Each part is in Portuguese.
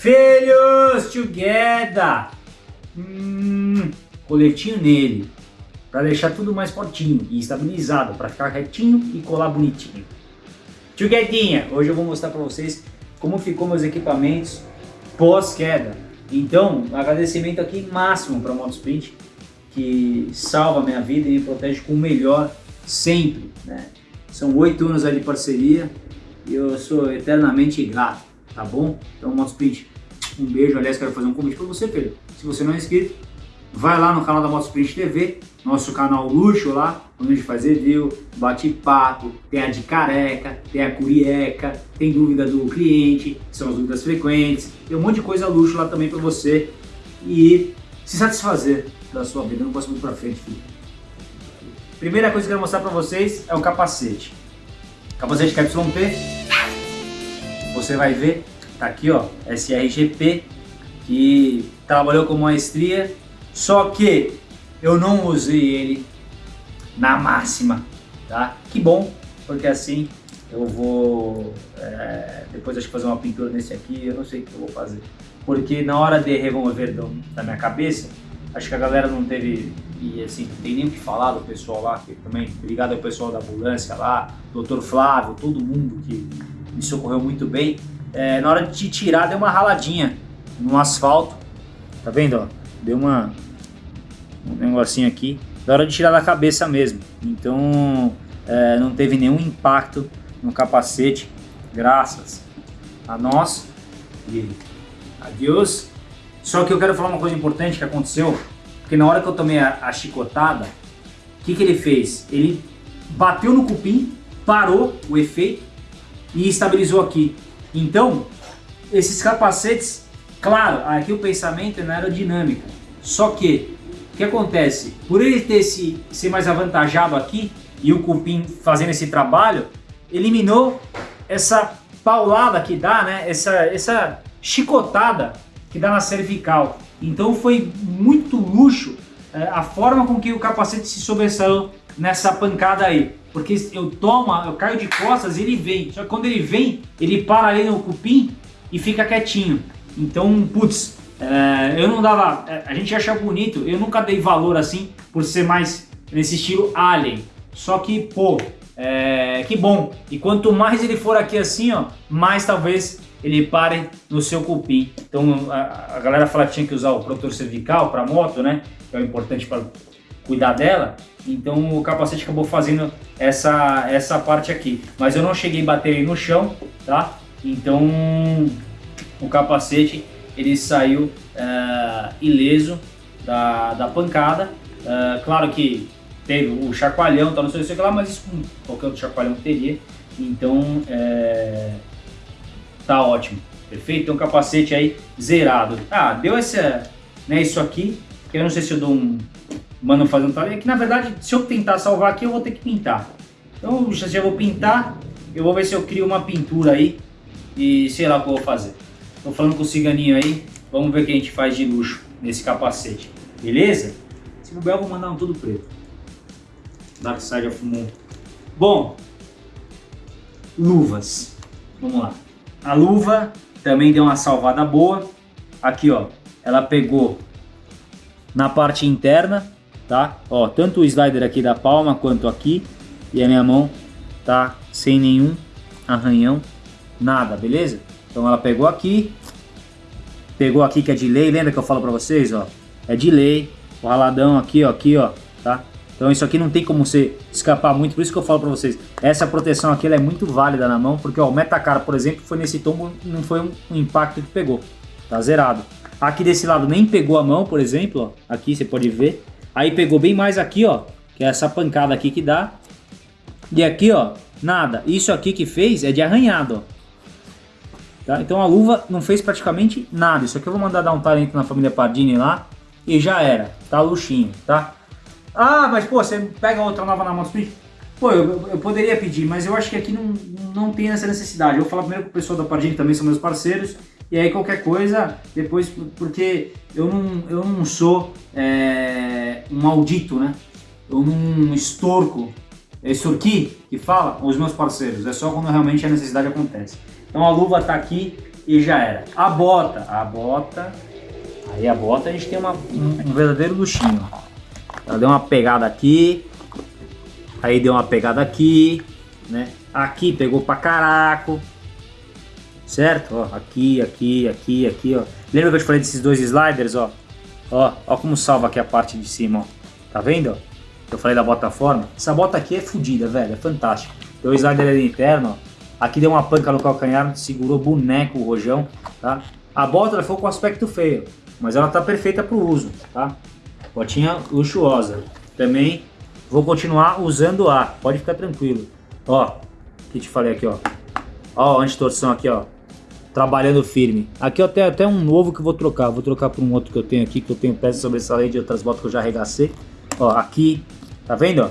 Filhos, together! Hum, coletinho nele, para deixar tudo mais fortinho e estabilizado, para ficar retinho e colar bonitinho. Tchuguedinha, hoje eu vou mostrar para vocês como ficou meus equipamentos pós-queda. Então, agradecimento aqui máximo para a Motosprint, que salva minha vida e me protege com o melhor sempre. Né? São oito anos de parceria e eu sou eternamente grato, tá bom? Então, Motosprint, um beijo. Aliás, quero fazer um convite para você, Pedro. Se você não é inscrito, vai lá no canal da Motosprint TV, nosso canal luxo lá, onde a gente faz review, bate-papo, tem a de careca, tem a curieca, tem dúvida do cliente, que são as dúvidas frequentes, tem um monte de coisa luxo lá também para você e se satisfazer da sua vida. não posso muito para frente, filho. Primeira coisa que eu quero mostrar para vocês é o capacete. Capacete KYP, você vai ver, tá aqui ó, SRGP, que trabalhou com maestria, só que eu não usei ele na máxima, tá? Que bom, porque assim eu vou, é, depois acho que fazer uma pintura nesse aqui, eu não sei o que eu vou fazer. Porque na hora de remover do, da minha cabeça, acho que a galera não teve, e assim, não tem nem o que falar do pessoal lá, que também, obrigado ao pessoal da ambulância lá, doutor Flávio, todo mundo que me socorreu muito bem. É, na hora de tirar, deu uma raladinha no asfalto, tá vendo, ó? Deu uma, um negocinho aqui, da hora de tirar da cabeça mesmo. Então é, não teve nenhum impacto no capacete, graças a nós e a Deus. Só que eu quero falar uma coisa importante que aconteceu, porque na hora que eu tomei a, a chicotada, o que, que ele fez? Ele bateu no cupim, parou o efeito e estabilizou aqui. Então, esses capacetes, claro, aqui o pensamento é na aerodinâmica, só que que acontece? Por ele ter se, ser mais avantajado aqui e o cupim fazendo esse trabalho, eliminou essa paulada que dá, né? essa, essa chicotada que dá na cervical. Então foi muito luxo é, a forma com que o capacete se sobressaiu nessa pancada aí. Porque eu tomo, eu caio de costas e ele vem. Só que quando ele vem, ele para ali no cupim e fica quietinho. Então, putz, é, eu não dava, é, a gente acha bonito, eu nunca dei valor assim por ser mais nesse estilo Alien. Só que, pô, é, que bom. E quanto mais ele for aqui assim, ó, mais talvez ele pare no seu cupim. Então a, a galera fala que tinha que usar o protetor cervical para moto, né? Que é o importante para cuidar dela. Então o capacete acabou fazendo essa, essa parte aqui. Mas eu não cheguei a bater no chão, tá? Então o capacete ele saiu uh, ileso da, da pancada. Uh, claro que teve o chacoalhão, tal, não sei o que lá, mas isso com qualquer outro chacoalhão teria. Então, é, tá ótimo. Perfeito? Um capacete aí zerado. Ah, deu essa, né, isso aqui, eu não sei se eu dou um... Mano fazendo tarefa, que na verdade, se eu tentar salvar aqui, eu vou ter que pintar. Então, eu vou pintar, eu vou ver se eu crio uma pintura aí e sei lá o que eu vou fazer. Tô falando com o ciganinho aí, vamos ver o que a gente faz de luxo nesse capacete, beleza? Se bobear eu vou mandar um tudo preto. Dark Side of Moon. Bom, luvas. Vamos lá. A luva também deu uma salvada boa. Aqui, ó, ela pegou na parte interna, tá? Ó, tanto o slider aqui da palma quanto aqui. E a minha mão tá sem nenhum arranhão, nada, beleza? Então ela pegou aqui, pegou aqui que é de lei, lembra que eu falo pra vocês, ó? É de lei, o raladão aqui, ó, aqui, ó, tá? Então isso aqui não tem como você escapar muito, por isso que eu falo pra vocês, essa proteção aqui é muito válida na mão, porque ó, o Metacar, por exemplo, foi nesse tombo, não foi um, um impacto que pegou, tá zerado. Aqui desse lado nem pegou a mão, por exemplo, ó, aqui você pode ver, aí pegou bem mais aqui, ó, que é essa pancada aqui que dá, e aqui, ó, nada. Isso aqui que fez é de arranhado, ó. Tá? Então a luva não fez praticamente nada. Isso aqui eu vou mandar dar um talento na família Pardini lá e já era. Tá luxinho, tá? Ah, mas pô, você pega outra nova na Motosplit? Pô, eu, eu, poderia pedir, mas eu acho que aqui não, não tem essa necessidade. Eu vou falar primeiro com o pessoal da Pardini, também são meus parceiros. E aí qualquer coisa, depois, porque eu não, eu não sou é, um maldito, né? Eu não estorco, é extorqui que fala os meus parceiros. É só quando realmente a necessidade acontece. Então a luva está aqui e já era. A bota, a bota, aí a bota a gente tem uma, um, um verdadeiro luxinho. Ela deu uma pegada aqui, aí deu uma pegada aqui, né? Aqui pegou pra caraco, certo? Ó, aqui, aqui, aqui, aqui, ó. Lembra que eu te falei desses dois sliders, ó? Ó, ó como salva aqui a parte de cima, ó. Tá vendo? Eu falei da bota forma. Essa bota aqui é fodida, velho, é fantástico. Tem o slider ali interno, ó. Aqui deu uma panca no calcanhar, segurou boneco o rojão, tá? A bota ela ficou com aspecto feio, mas ela tá perfeita pro uso, tá? Botinha luxuosa. Também vou continuar usando a, pode ficar tranquilo. Ó, que te falei aqui, ó. Ó, anti-torção aqui, ó. Trabalhando firme. Aqui eu tenho até um novo que eu vou trocar. Vou trocar por um outro que eu tenho aqui, que eu tenho peça sobressalente de outras botas que eu já arregacei. Ó, aqui, tá vendo?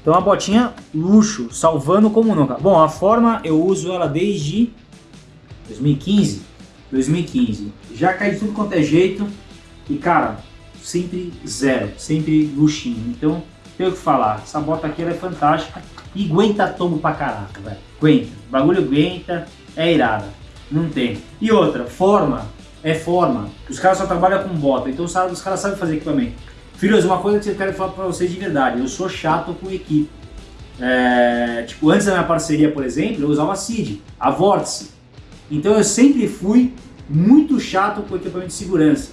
Então a botinha luxo, salvando como nunca. Bom, a forma eu uso ela desde 2015. 2015. Já cai de tudo quanto é jeito. E cara, sempre zero, sempre luxinho. Então, tenho que falar. Essa bota aqui é fantástica e aguenta tombo pra caraca, velho. Aguenta. O bagulho aguenta, é irada. Não tem. E outra, forma é forma. Os caras só trabalham com bota, então os caras sabem fazer equipamento. Filhos, uma coisa que eu quero falar pra vocês de verdade, eu sou chato com equipe. É, tipo, antes da minha parceria, por exemplo, eu usava a CID, a Vórtice. Então eu sempre fui muito chato com equipamento de segurança.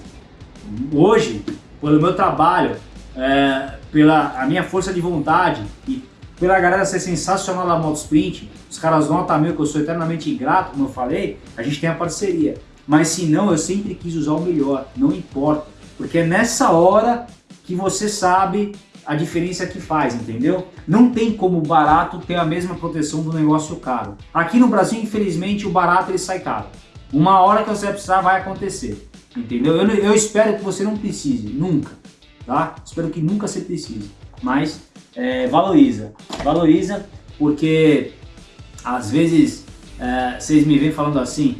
Hoje, pelo meu trabalho, é, pela a minha força de vontade e pela galera ser sensacional na Moto Sprint, os caras notam meu que eu sou eternamente ingrato, como eu falei, a gente tem a parceria. Mas se não, eu sempre quis usar o melhor, não importa. Porque é nessa hora que você sabe a diferença que faz, entendeu? Não tem como o barato ter a mesma proteção do negócio caro. Aqui no Brasil, infelizmente, o barato ele sai caro. Uma hora que você precisar vai acontecer, entendeu? Eu, eu espero que você não precise, nunca, tá? Espero que nunca você precise, mas é, valoriza, valoriza porque às vezes é, vocês me vêm falando assim,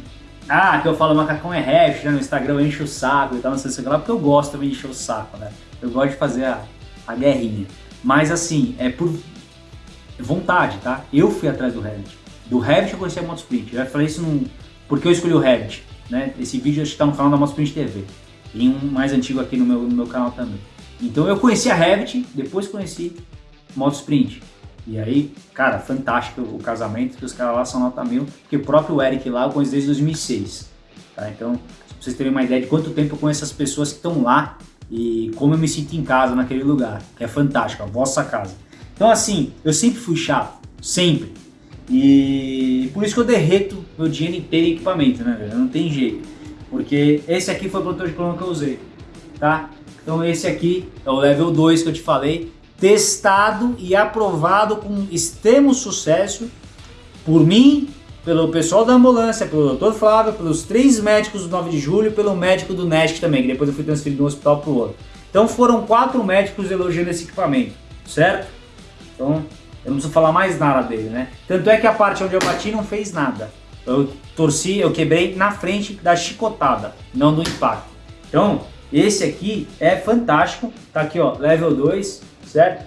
ah, que eu falo macacão é hash, né? no Instagram eu encho o saco e tal, não sei se lá, porque eu gosto também de encher o saco, né? Eu gosto de fazer a, a guerrinha. Mas assim, é por vontade, tá? Eu fui atrás do Revit. Do Revit eu conheci a Motosprint. Eu falei isso num... porque eu escolhi o Revit. Né? Esse vídeo está no canal da Motosprint TV. E um mais antigo aqui no meu, no meu canal também. Então eu conheci a Revit, depois conheci Motosprint. E aí, cara, fantástico o casamento, que os caras lá são nota mil, que o próprio Eric lá eu conheço desde 2006. Tá? Então, pra vocês terem uma ideia de quanto tempo eu conheço as pessoas que estão lá e como eu me sinto em casa naquele lugar, que é fantástico, a vossa casa. Então assim, eu sempre fui chato, sempre. E por isso que eu derreto meu dinheiro inteiro em equipamento, né, velho? Não tem jeito. Porque esse aqui foi o protetor de coluna que eu usei, tá? Então esse aqui é o level 2 que eu te falei, testado e aprovado com extremo sucesso por mim pelo pessoal da ambulância, pelo Dr. Flávio, pelos três médicos do 9 de julho pelo médico do NESC também, que depois eu fui transferido de um hospital para o outro. Então foram quatro médicos elogiando esse equipamento, certo? Então eu não preciso falar mais nada dele, né? Tanto é que a parte onde eu bati não fez nada. Eu torci, eu quebrei na frente da chicotada, não do impacto. Então, esse aqui é fantástico, tá aqui ó, level 2, certo?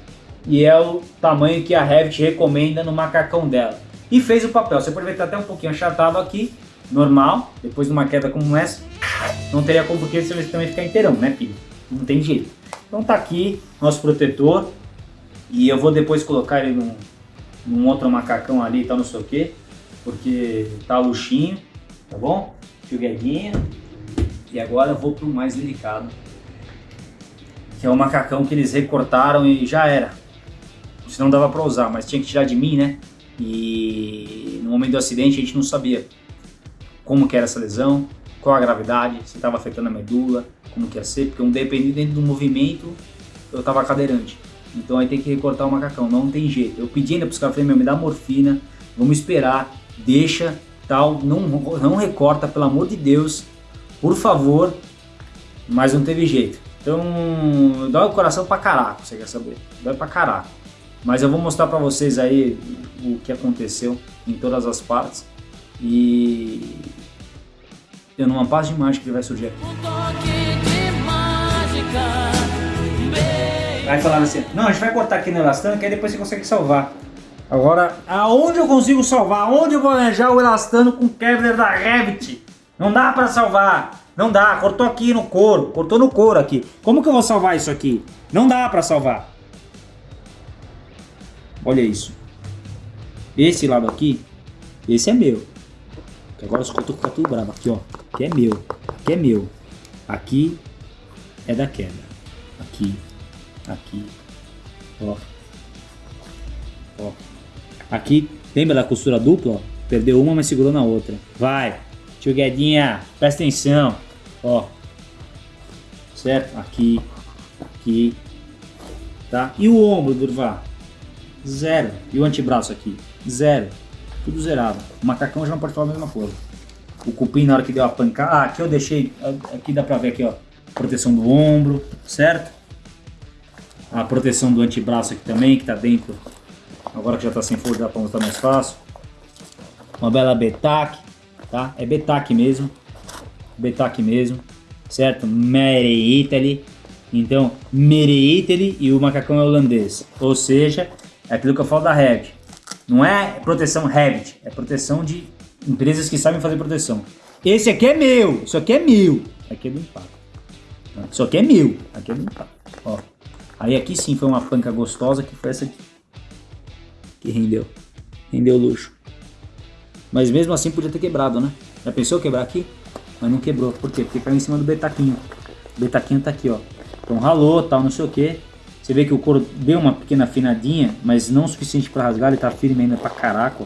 E é o tamanho que a Revit recomenda no macacão dela e fez o papel. Você pode ver que tá até um pouquinho achatado aqui, normal, depois de uma queda como essa, não teria como porque você também ficar inteirão, né filho? Não tem jeito. Então tá aqui nosso protetor e eu vou depois colocar ele num, num outro macacão ali e tal, não sei o que, porque tá luxinho, tá bom? Fio. E agora eu vou pro mais delicado, que é o macacão que eles recortaram e já era. Senão dava pra usar, mas tinha que tirar de mim, né? E no momento do acidente a gente não sabia como que era essa lesão, qual a gravidade, se estava afetando a medula, como que ia ser, porque um dependendo do movimento eu estava cadeirante. Então aí tem que recortar o macacão, não tem jeito. Eu pedi ainda para os caras, falei, meu, me dá morfina, vamos esperar, deixa, tal, não, não recorta, pelo amor de Deus, por favor, mas não teve jeito. Então, dói o coração pra caraca, você quer saber? Dói pra caraca. Mas eu vou mostrar pra vocês aí o que aconteceu em todas as partes e eu numa paz de mágica que vai surgir aqui. Vai falar assim, não, a gente vai cortar aqui no elastano que aí depois você consegue salvar. Agora, aonde eu consigo salvar? Aonde eu vou arranjar o elastano com Kevlar da Revit? Não dá pra salvar. Não dá, cortou aqui no couro, cortou no couro aqui. Como que eu vou salvar isso aqui? Não dá pra salvar. Olha isso. Esse lado aqui, esse é meu. Agora eu tô com tudo bravo. Aqui, ó. Aqui é meu. Aqui é meu. Aqui é da queda. Aqui. Aqui. Ó. Ó. Aqui, lembra da costura dupla? Ó? Perdeu uma, mas segurou na outra. Vai. Tio Guedinha, presta atenção. Ó. Certo? Aqui. Aqui. Tá? E o ombro, Durvar? Zero. E o antebraço aqui? Zero. Tudo zerado. O macacão já não pode falar a mesma coisa. O cupim na hora que deu a pancada. Ah, aqui eu deixei. Aqui dá pra ver aqui, ó. Proteção do ombro, certo? A proteção do antebraço aqui também, que tá dentro. Agora que já tá sem folha, dá pra mostrar mais fácil. Uma bela Betac, tá? É Betac mesmo. Betac mesmo, certo? Made Italy. Então, Made Italy e o macacão é holandês. Ou seja, é aquilo que eu falo da Revit. Não é proteção Revit, é proteção de empresas que sabem fazer proteção. Esse aqui é meu, isso aqui é meu. Aqui é do impacto. Isso aqui é meu, aqui é do impacto. Ó. Aí aqui sim foi uma panca gostosa que foi essa aqui. Que rendeu. Rendeu luxo. Mas mesmo assim podia ter quebrado, né? Já pensou quebrar aqui? Mas não quebrou. Por quê? Porque caiu em cima do betaquinho. O betaquinho tá aqui, ó. Então ralou, tal, não sei o que. Você vê que o couro deu uma pequena afinadinha, mas não o suficiente para rasgar, ele tá firme ainda pra caraca.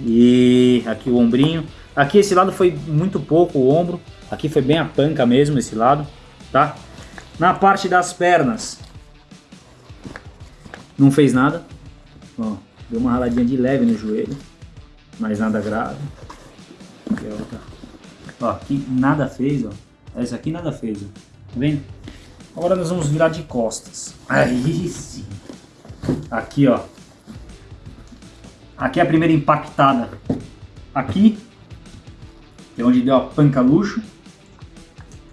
E aqui o ombrinho. Aqui esse lado foi muito pouco o ombro. Aqui foi bem a panca mesmo esse lado, tá? Na parte das pernas, não fez nada. Ó, deu uma raladinha de leve no joelho, mas nada grave. Ó, aqui nada fez, ó. Essa aqui nada fez, ó. Tá vendo? Agora nós vamos virar de costas. Aí sim. Aqui, ó. Aqui é a primeira impactada. Aqui é onde deu a panca luxo.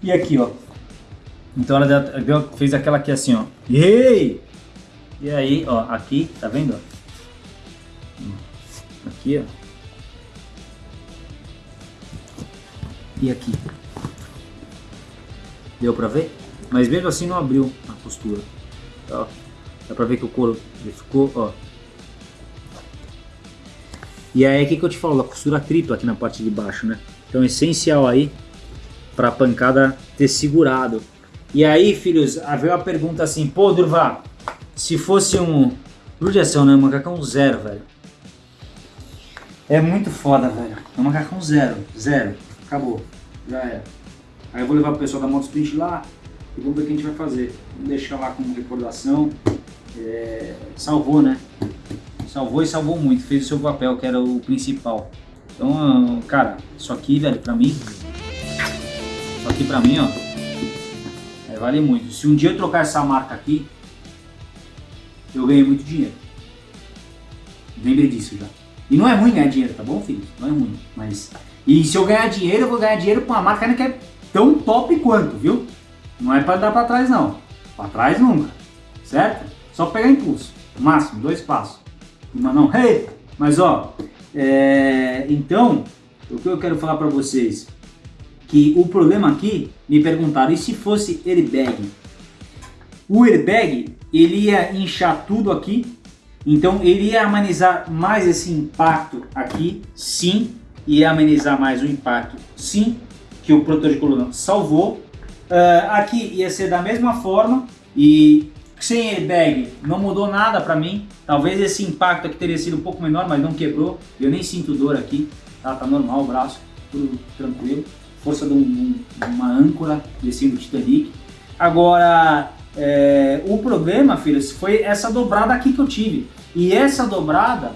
E aqui, ó. Então ela deu, fez aquela aqui assim, ó. Ei! E aí, ó, aqui, tá vendo? Aqui, ó. E aqui. Deu pra ver? Mas mesmo assim não abriu a costura. Ó, dá pra ver que o couro ficou, ó. E aí, o que, eu te falo? A costura tripla aqui na parte de baixo, né? Então, essencial aí pra pancada ter segurado. E aí, filhos, veio a pergunta assim, pô, Durva, se fosse um... Judiação, né? Um macacão zero, velho. É muito foda, velho. É um macacão zero. Zero. Acabou. Já era. Aí eu vou levar o pessoal da Moto Sprint lá e vamos ver o que a gente vai fazer. Vamos deixar lá como recordação. É, salvou, né? Salvou e salvou muito. Fez o seu papel, que era o principal. Então, cara, isso aqui, velho, pra mim... Isso aqui pra mim, ó... É, vale muito. Se um dia eu trocar essa marca aqui, eu ganhei muito dinheiro. Lembre disso já. E não é ruim ganhar dinheiro, tá bom, filho? Não é ruim, mas... E se eu ganhar dinheiro, eu vou ganhar dinheiro com uma marca que é tão top quanto, viu? Não é para dar para trás não. Para trás nunca, certo? Só pegar impulso, máximo, dois passos. Mas não, hey! Mas ó, é... então, o que eu quero falar para vocês, que o problema aqui, me perguntaram, e se fosse airbag? O airbag, ele ia inchar tudo aqui, então ele ia amenizar mais esse impacto aqui, sim, ia amenizar mais o impacto, sim, que o protetor de coluna salvou. Uh, aqui ia ser da mesma forma e sem airbag não mudou nada para mim. Talvez esse impacto aqui teria sido um pouco menor, mas não quebrou. Eu nem sinto dor aqui, tá, tá normal o braço, tudo tranquilo. Força de, um, uma âncora descendo o Titanic. Agora, é, o problema, filhos, foi essa dobrada aqui que eu tive. E essa dobrada,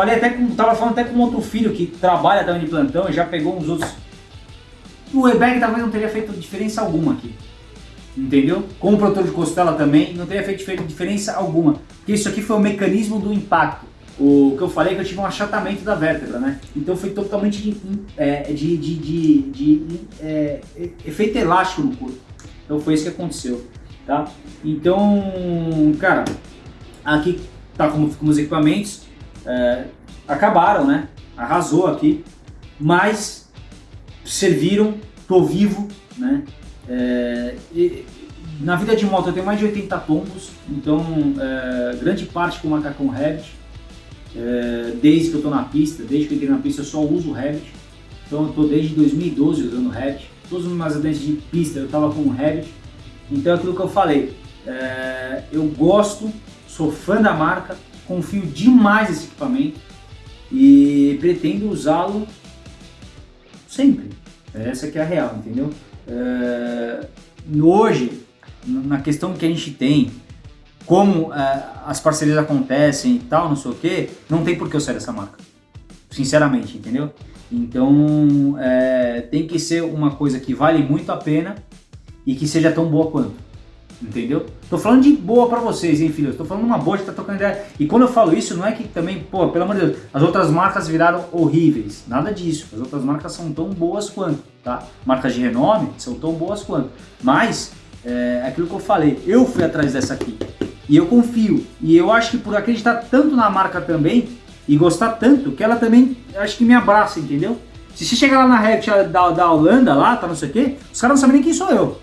falei até com, tava falando até com outro filho que trabalha também de plantão e já pegou uns outros o airbag talvez não teria feito diferença alguma aqui. Entendeu? Com o protetor de costela também não teria feito diferença alguma. Porque isso aqui foi o mecanismo do impacto. O que eu falei é que eu tive um achatamento da vértebra, né? Então foi totalmente de, é, de, de, de, de é, efeito elástico no corpo. Então foi isso que aconteceu, tá? Então, cara, aqui tá como ficam os equipamentos. É, acabaram, né? Arrasou aqui, mas serviram, tô vivo, né? É, e, na vida de moto eu tenho mais de 80 tombos, então é, grande parte com o macacão Revit. É, desde que eu tô na pista, desde que eu entrei na pista eu só uso Revit. Então eu tô desde 2012 usando Revit. Todos os meus acidentes de pista eu tava com Revit. Então é aquilo que eu falei, é, eu gosto, sou fã da marca, confio demais nesse equipamento e pretendo usá-lo sempre. Essa que é a real, entendeu? É, hoje, na questão que a gente tem, como é, as parcerias acontecem e tal, não sei o que, não tem por que eu sair dessa marca. Sinceramente, entendeu? Então, é, tem que ser uma coisa que vale muito a pena e que seja tão boa quanto. Entendeu? Tô falando de boa pra vocês, hein, filhos? Tô falando uma boa de tá trocando ideia. E quando eu falo isso, não é que também, pô, pelo amor de Deus, as outras marcas viraram horríveis. Nada disso. As outras marcas são tão boas quanto, tá? Marcas de renome são tão boas quanto. Mas, é aquilo que eu falei, eu fui atrás dessa aqui. E eu confio. E eu acho que por acreditar tanto na marca também, e gostar tanto, que ela também, acho que me abraça, entendeu? Se você chegar lá na Revit da, da Holanda, lá, tá não sei o quê, os caras não sabem nem quem sou eu.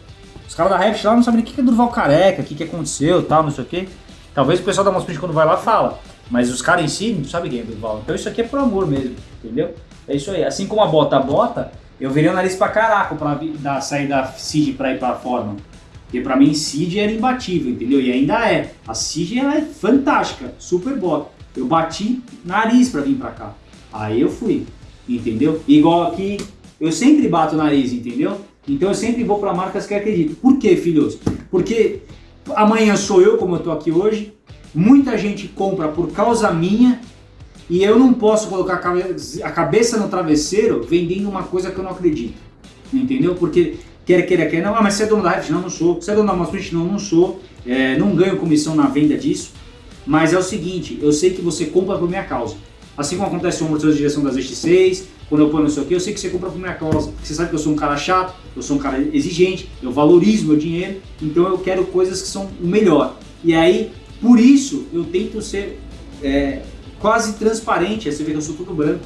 Os caras da Revit lá não sabem nem o que é Durval Careca, o que, que aconteceu, tal, não sei o quê. Talvez o pessoal da Mospint quando vai lá fala, mas os caras em si não sabem quem é Durval. Então isso aqui é por amor mesmo, entendeu? É isso aí. Assim como a bota a bota, eu virei o nariz pra caraca pra da, sair da CID pra ir pra forma. Porque pra mim CID era imbatível, entendeu? E ainda é. A CID ela é fantástica, super bota. Eu bati nariz pra vir pra cá. Aí eu fui, entendeu? Igual aqui, eu sempre bato o nariz, entendeu? Então eu sempre vou para marcas que acredito. Por quê, filhos? Porque amanhã sou eu, como eu estou aqui hoje, muita gente compra por causa minha e eu não posso colocar a cabeça no travesseiro vendendo uma coisa que eu não acredito. Entendeu? Porque quer queira, quer não, ah, mas você é dono da Reft? Não, não sou. Você é dono da Masprint? Não, não sou. É, não ganho comissão na venda disso. Mas é o seguinte, eu sei que você compra por minha causa. Assim como acontece com o amortecedor de direção das X6, quando eu ponho isso aqui, eu sei que você compra por minha causa. Você sabe que eu sou um cara chato, eu sou um cara exigente, eu valorizo meu dinheiro, então eu quero coisas que são o melhor. E aí, por isso, eu tento ser é, quase transparente, você vê que eu sou tudo branco,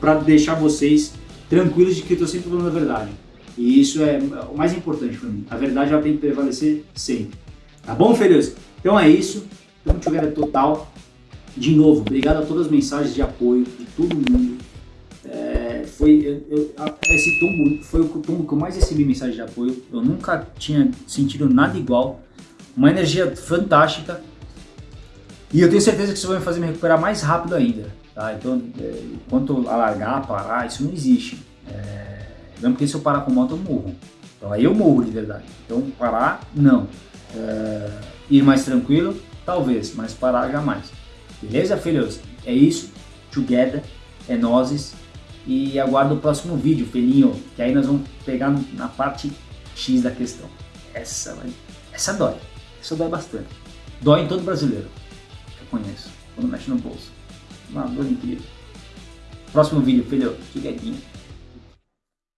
para deixar vocês tranquilos de que eu estou sempre falando a verdade. E isso é o mais importante para mim. A verdade ela tem que prevalecer sempre. Tá bom, filhos? Então é isso. Tamo together total. De novo, obrigado a todas as mensagens de apoio de todo mundo. É, foi eu, eu, esse tombo foi o tombo que eu mais recebi mensagem de apoio. Eu nunca tinha sentido nada igual. Uma energia fantástica. E eu tenho certeza que isso vai me fazer me recuperar mais rápido ainda. Tá? Então, é, enquanto alargar, parar, isso não existe. É, mesmo porque se eu parar com moto, eu morro. Então aí eu morro de verdade. Então parar, não. É, ir mais tranquilo, talvez, mas parar jamais. Beleza, filhos? É isso. Together. É nozes. E aguardo o próximo vídeo, felinho, que aí nós vamos pegar na parte X da questão. Essa, essa dói. Essa dói bastante. Dói em todo brasileiro. Eu conheço. Quando mexe no bolso. Uma dor incrível. Próximo vídeo, filho. Fiquetinho.